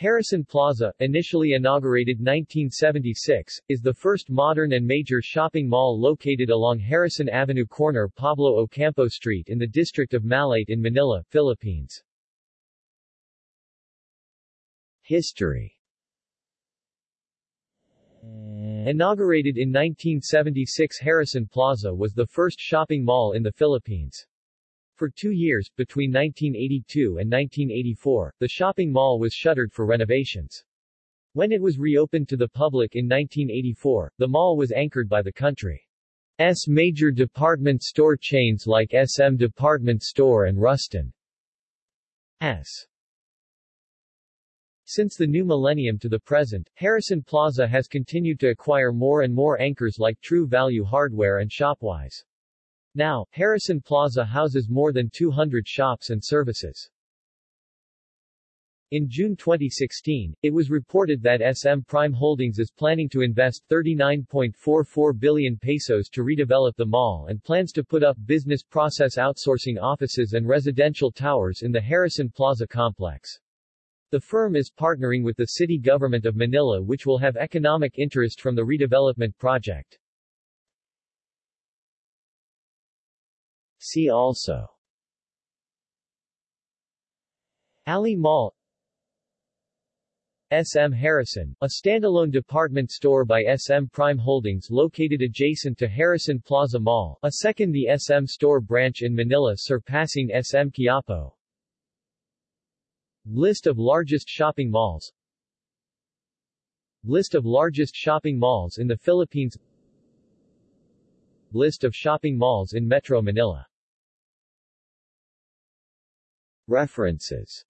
Harrison Plaza, initially inaugurated 1976, is the first modern and major shopping mall located along Harrison Avenue corner Pablo Ocampo Street in the district of Malate in Manila, Philippines. History Inaugurated in 1976 Harrison Plaza was the first shopping mall in the Philippines. For two years, between 1982 and 1984, the shopping mall was shuttered for renovations. When it was reopened to the public in 1984, the mall was anchored by the country's major department store chains like SM Department Store and Rustan's. Since the new millennium to the present, Harrison Plaza has continued to acquire more and more anchors like True Value Hardware and Shopwise. Now, Harrison Plaza houses more than 200 shops and services. In June 2016, it was reported that SM Prime Holdings is planning to invest 39.44 billion pesos to redevelop the mall and plans to put up business process outsourcing offices and residential towers in the Harrison Plaza complex. The firm is partnering with the city government of Manila which will have economic interest from the redevelopment project. See also. Ali Mall. SM Harrison, a standalone department store by SM Prime Holdings located adjacent to Harrison Plaza Mall, a second the SM store branch in Manila surpassing SM Quiapo. List of largest shopping malls. List of largest shopping malls in the Philippines. List of shopping malls in Metro Manila References